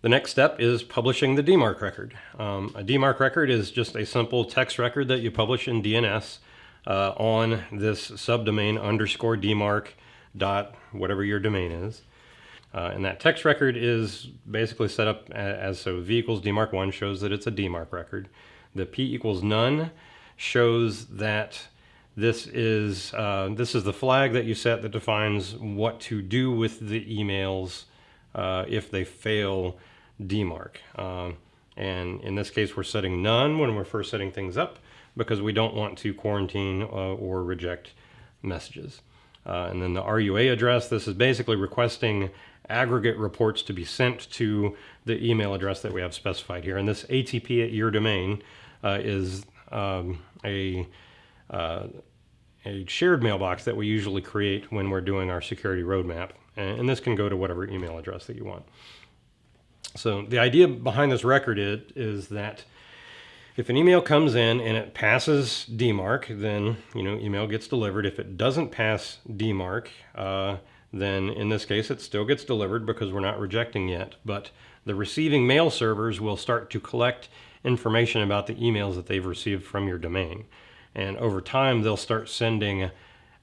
The next step is publishing the DMARC record. Um, a DMARC record is just a simple text record that you publish in DNS uh, on this subdomain underscore DMARC dot whatever your domain is. Uh, and that text record is basically set up as, so v equals DMARC1 shows that it's a DMARC record. The p equals none shows that this is, uh, this is the flag that you set that defines what to do with the emails uh, if they fail DMARC. Um, and in this case, we're setting none when we're first setting things up because we don't want to quarantine uh, or reject messages. Uh, and then the RUA address, this is basically requesting aggregate reports to be sent to the email address that we have specified here. And this ATP at your domain uh, is um, a, uh, a shared mailbox that we usually create when we're doing our security roadmap. And, this can go to whatever email address that you want. So the idea behind this record is, is that if an email comes in and it passes DMARC, then you know email gets delivered. If it doesn't pass DMARC, uh, then in this case it still gets delivered because we're not rejecting yet. But the receiving mail servers will start to collect information about the emails that they've received from your domain. And over time, they'll start sending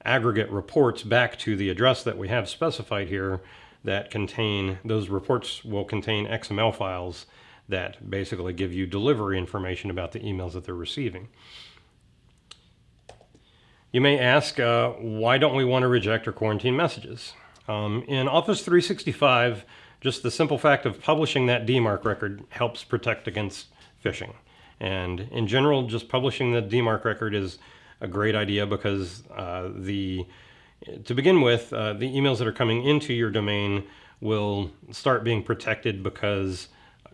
aggregate reports back to the address that we have specified here that contain, those reports will contain XML files that basically give you delivery information about the emails that they're receiving. You may ask, uh, why don't we want to reject or quarantine messages? Um, in Office 365, just the simple fact of publishing that DMARC record helps protect against phishing. And in general, just publishing the DMARC record is a great idea because uh, the to begin with, uh, the emails that are coming into your domain will start being protected because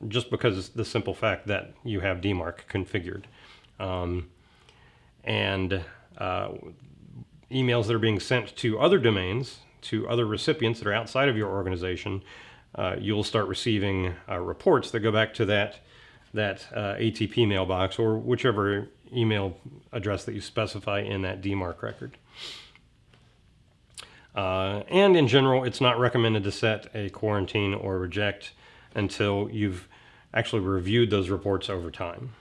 just because the simple fact that you have DMARC configured. Um, and uh, emails that are being sent to other domains, to other recipients that are outside of your organization, uh, you'll start receiving uh, reports that go back to that, that uh, ATP mailbox or whichever email address that you specify in that DMARC record. Uh, and in general, it's not recommended to set a quarantine or reject until you've actually reviewed those reports over time.